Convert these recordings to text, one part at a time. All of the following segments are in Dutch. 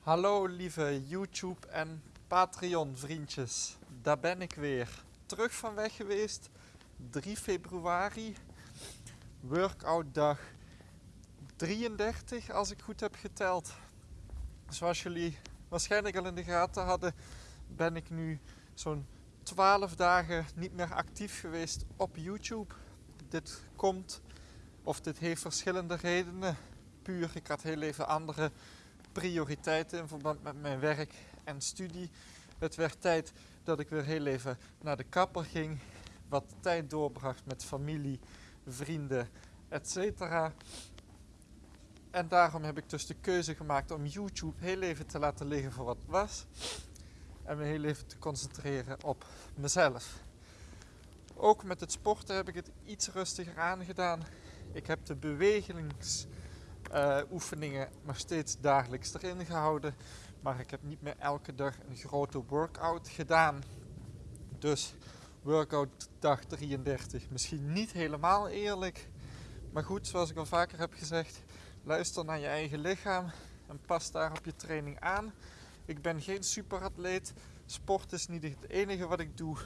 Hallo lieve YouTube en Patreon vriendjes. Daar ben ik weer. Terug van weg geweest. 3 februari. Workout dag 33 als ik goed heb geteld. Zoals jullie waarschijnlijk al in de gaten hadden, ben ik nu zo'n 12 dagen niet meer actief geweest op YouTube. Dit komt, of dit heeft verschillende redenen. Puur, ik had heel even andere prioriteiten in verband met mijn werk en studie. Het werd tijd dat ik weer heel even naar de kapper ging, wat tijd doorbracht met familie, vrienden, etc. En daarom heb ik dus de keuze gemaakt om YouTube heel even te laten liggen voor wat het was. En me heel even te concentreren op mezelf. Ook met het sporten heb ik het iets rustiger aangedaan. Ik heb de bewegingsoefeningen nog steeds dagelijks erin gehouden. Maar ik heb niet meer elke dag een grote workout gedaan. Dus workout dag 33 misschien niet helemaal eerlijk. Maar goed, zoals ik al vaker heb gezegd, luister naar je eigen lichaam en pas daar op je training aan. Ik ben geen superatleet. Sport is niet het enige wat ik doe.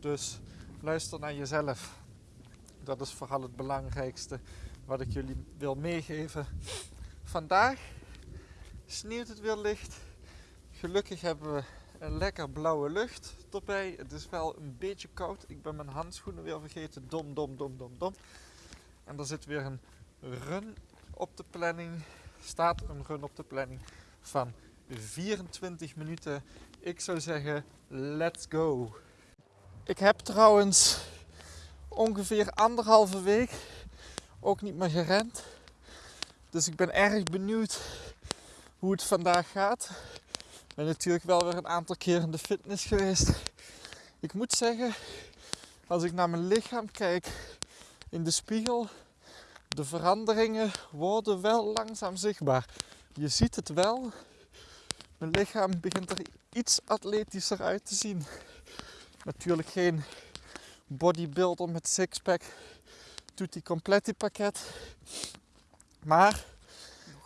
Dus luister naar jezelf. Dat is vooral het belangrijkste wat ik jullie wil meegeven. Vandaag sneeuwt het weer licht. Gelukkig hebben we een lekker blauwe lucht erbij. Het is wel een beetje koud. Ik ben mijn handschoenen weer vergeten. Dom, dom, dom, dom, dom. En er zit weer een run op de planning. Staat een run op de planning van 24 minuten. Ik zou zeggen, let's go. Ik heb trouwens ongeveer anderhalve week ook niet meer gerend. Dus ik ben erg benieuwd hoe het vandaag gaat. Ik ben natuurlijk wel weer een aantal keer in de fitness geweest. Ik moet zeggen, als ik naar mijn lichaam kijk in de spiegel, de veranderingen worden wel langzaam zichtbaar. Je ziet het wel. Mijn lichaam begint er iets atletischer uit te zien. Natuurlijk geen bodybuilder met sixpack, tutti completi pakket. Maar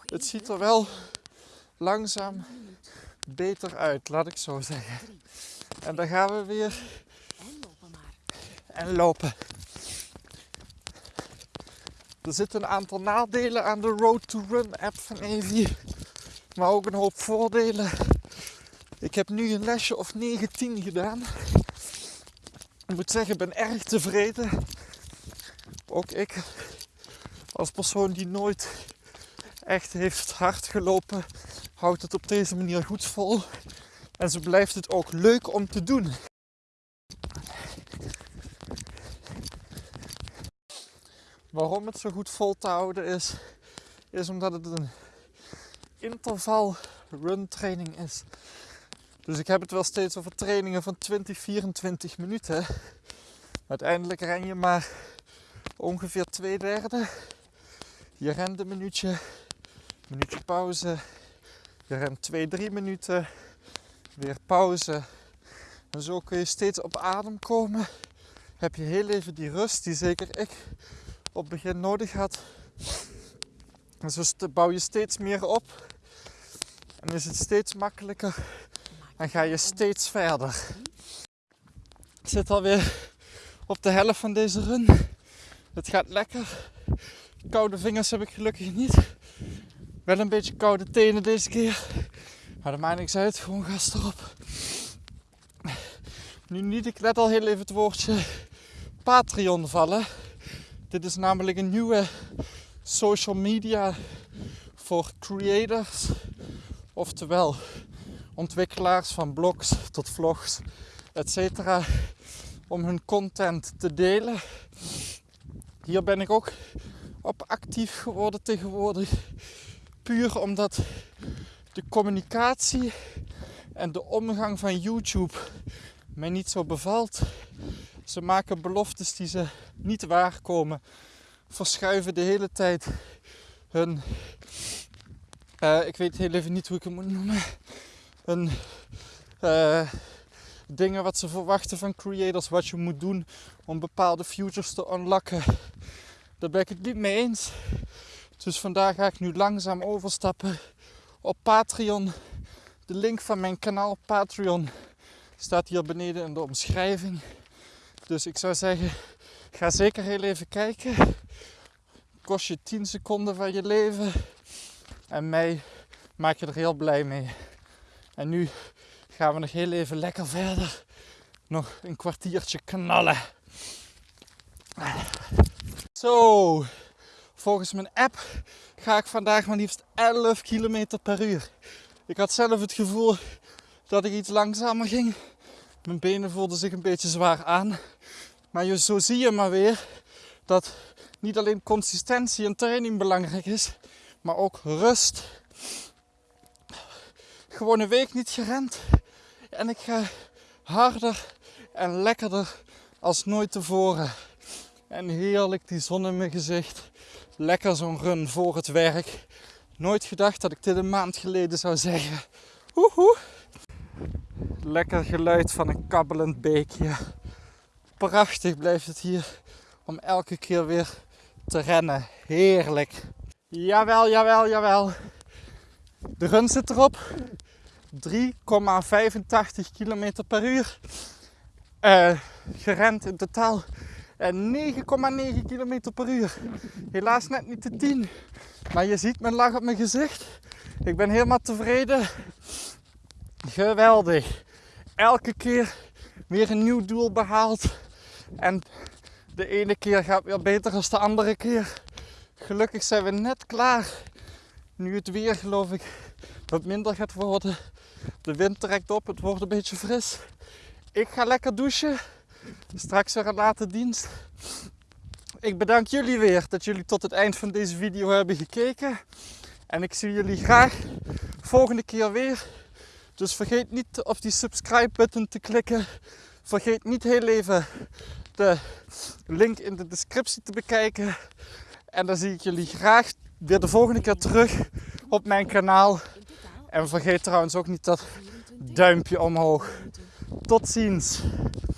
het ziet er wel langzaam beter uit, laat ik zo zeggen. En dan gaan we weer en lopen. Er zitten een aantal nadelen aan de Road to Run app van Evi, maar ook een hoop voordelen. Ik heb nu een lesje of 19 gedaan. Ik moet zeggen, ik ben erg tevreden. Ook ik, als persoon die nooit echt heeft hard gelopen, houdt het op deze manier goed vol. En zo blijft het ook leuk om te doen. Waarom het zo goed vol te houden is, is omdat het een interval run training is. Dus ik heb het wel steeds over trainingen van 20, 24 minuten. Uiteindelijk ren je maar ongeveer twee derde. Je rent een minuutje, minuutje pauze. Je rent 2, 3 minuten, weer pauze. En zo kun je steeds op adem komen. Heb je heel even die rust die zeker ik op het begin nodig had. En zo bouw je steeds meer op. En is het steeds makkelijker. En ga je steeds verder. Ik zit alweer op de helft van deze run. Het gaat lekker. Koude vingers heb ik gelukkig niet. Wel een beetje koude tenen deze keer. Maar dat maakt niks uit. Gewoon gas erop. Nu niet ik net al heel even het woordje Patreon vallen. Dit is namelijk een nieuwe social media voor creators. Oftewel ontwikkelaars van blogs tot vlogs, etc. Om hun content te delen. Hier ben ik ook op actief geworden tegenwoordig. Puur omdat de communicatie en de omgang van YouTube mij niet zo bevalt. Ze maken beloftes die ze niet waarkomen. Verschuiven de hele tijd hun. Uh, ik weet heel even niet hoe ik het moet noemen. Uh, dingen wat ze verwachten van creators, wat je moet doen om bepaalde futures te unlocken. Daar ben ik het niet mee eens. Dus vandaag ga ik nu langzaam overstappen op Patreon. De link van mijn kanaal Patreon staat hier beneden in de omschrijving. Dus ik zou zeggen, ga zeker heel even kijken. Kost je 10 seconden van je leven. En mij maak je er heel blij mee. En nu gaan we nog heel even lekker verder. Nog een kwartiertje knallen. Zo, volgens mijn app ga ik vandaag maar liefst 11 km per uur. Ik had zelf het gevoel dat ik iets langzamer ging. Mijn benen voelden zich een beetje zwaar aan. Maar zo zie je maar weer dat niet alleen consistentie en training belangrijk is, maar ook rust. Gewoon een week niet gerend en ik ga harder en lekkerder als nooit tevoren. En heerlijk die zon in mijn gezicht. Lekker zo'n run voor het werk. Nooit gedacht dat ik dit een maand geleden zou zeggen. Woehoe. Lekker geluid van een kabbelend beekje. Prachtig blijft het hier om elke keer weer te rennen. Heerlijk. Jawel, jawel, jawel. De run zit erop. 3,85 km per uur. Uh, gerend in totaal. En 9,9 km per uur. Helaas net niet de 10. Maar je ziet mijn lach op mijn gezicht. Ik ben helemaal tevreden. Geweldig. Elke keer weer een nieuw doel behaald. En de ene keer gaat weer beter dan de andere keer. Gelukkig zijn we net klaar. Nu het weer geloof ik wat minder gaat worden. De wind trekt op, het wordt een beetje fris. Ik ga lekker douchen. Straks weer een late dienst. Ik bedank jullie weer dat jullie tot het eind van deze video hebben gekeken. En ik zie jullie graag volgende keer weer. Dus vergeet niet op die subscribe button te klikken. Vergeet niet heel even de link in de descriptie te bekijken. En dan zie ik jullie graag weer de volgende keer terug op mijn kanaal. En vergeet trouwens ook niet dat duimpje omhoog. Tot ziens.